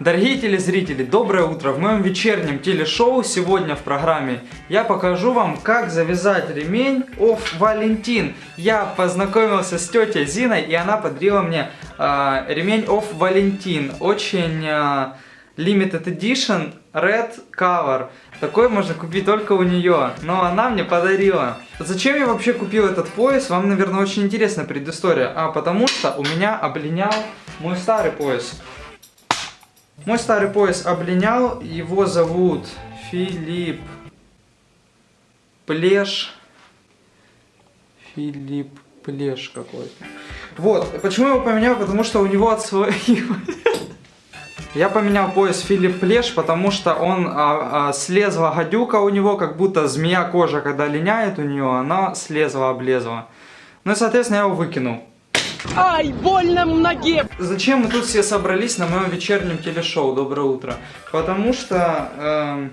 Дорогие телезрители, доброе утро! В моем вечернем телешоу сегодня в программе я покажу вам, как завязать ремень of Валентин. Я познакомился с тетей Зиной, и она подарила мне э, ремень of Валентин. Очень э, limited edition, red cover. Такой можно купить только у нее, но она мне подарила. Зачем я вообще купил этот пояс? Вам, наверное, очень интересна предыстория. А, потому что у меня облинял мой старый пояс. Мой старый пояс облинял, его зовут Филипп Плеш. Филипп Плеш какой-то. Вот, почему я его поменял? Потому что у него от своих... Я поменял пояс Филипп Плеш, потому что он а, а, слезла гадюка у него, как будто змея кожа, когда линяет у нее, она слезла, облезла. Ну и, соответственно, я его выкинул. Ай, больно в ноге! Зачем мы тут все собрались на моем вечернем телешоу «Доброе утро»? Потому что... Э,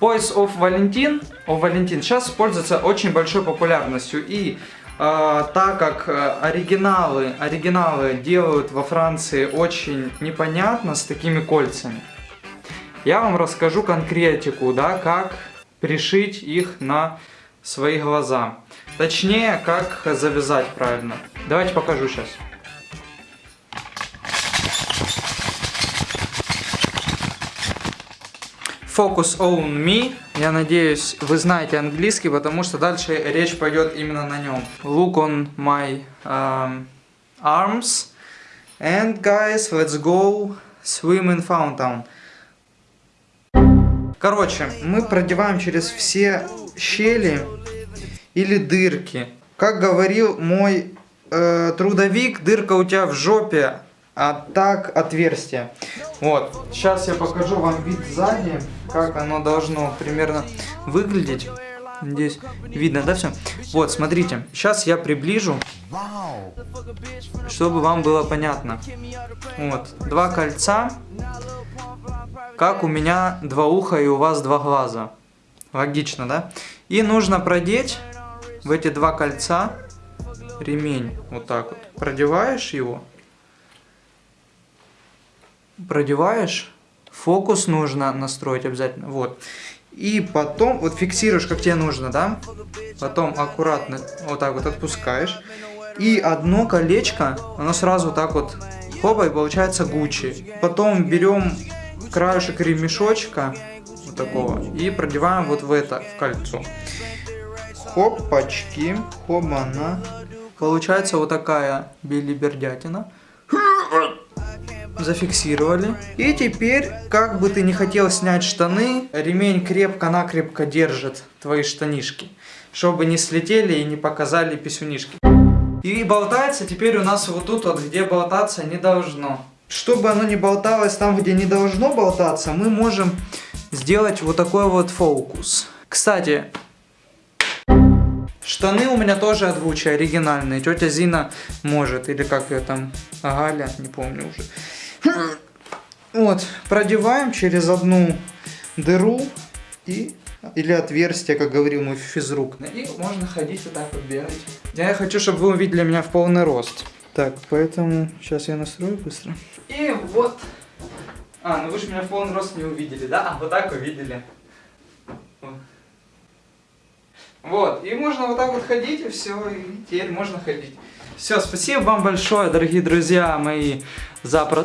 of Валентин, of Валентин сейчас пользуется очень большой популярностью. И э, так как оригиналы, оригиналы делают во Франции очень непонятно с такими кольцами, я вам расскажу конкретику, да, как пришить их на свои глаза. Точнее, как завязать правильно. Давайте покажу сейчас. Focus on me. Я надеюсь, вы знаете английский, потому что дальше речь пойдет именно на нем. Look on my um, arms. And guys, let's go swim in fountain. Короче, мы продеваем через все щели или дырки. Как говорил мой э, трудовик, дырка у тебя в жопе, а так отверстие. Вот, сейчас я покажу вам вид сзади, как оно должно примерно выглядеть. Здесь видно, да, все? Вот, смотрите, сейчас я приближу, чтобы вам было понятно. Вот, два кольца, как у меня два уха и у вас два глаза. Логично, да? И нужно продеть в эти два кольца ремень. Вот так вот. Продеваешь его. Продеваешь. Фокус нужно настроить обязательно. Вот. И потом, вот фиксируешь, как тебе нужно, да? Потом аккуратно вот так вот отпускаешь. И одно колечко, оно сразу так вот, хопа, и получается Гуччи. Потом берем краешек ремешочка, вот такого, и продеваем вот в это, в кольцо. Хопачки, хобана. Получается вот такая билибердятина. Зафиксировали. И теперь, как бы ты не хотел снять штаны, ремень крепко-накрепко держит твои штанишки. Чтобы не слетели и не показали писюнишки. И болтается теперь у нас вот тут вот, где болтаться не должно. Чтобы оно не болталось там, где не должно болтаться, мы можем сделать вот такой вот фокус. Кстати, Штаны у меня тоже озвучи оригинальные. Тетя Зина может. Или как ее там, Галя, не помню уже. Вот, продеваем через одну дыру и или отверстие, как говорил мой физрук. И можно ходить вот так вот бегать. Я хочу, чтобы вы увидели меня в полный рост. Так, поэтому сейчас я настрою быстро. И вот. А, ну вы же меня в полный рост не увидели, да? А вот так увидели. Вот, и можно вот так вот ходить, и все, и теперь можно ходить. Все, спасибо вам большое, дорогие друзья мои, за... Про...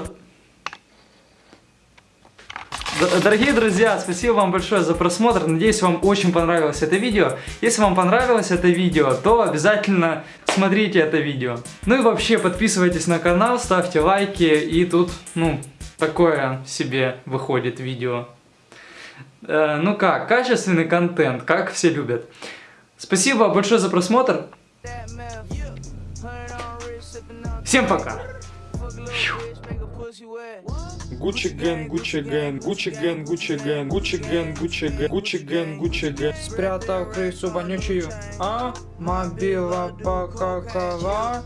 Дорогие друзья, спасибо вам большое за просмотр. Надеюсь, вам очень понравилось это видео. Если вам понравилось это видео, то обязательно смотрите это видео. Ну и вообще, подписывайтесь на канал, ставьте лайки. И тут, ну, такое себе выходит видео. Э, ну как, качественный контент, как все любят. Спасибо большое за просмотр. Всем пока. Гуччи Ген, Гуччи Ген, Гуччи Ген, Гуччи Ген, Гуччи Ген, Гуччи Ген, Гуччи Ген, Гуччи Ген. Спрятал крысу вонючую, а? Мобила покакала.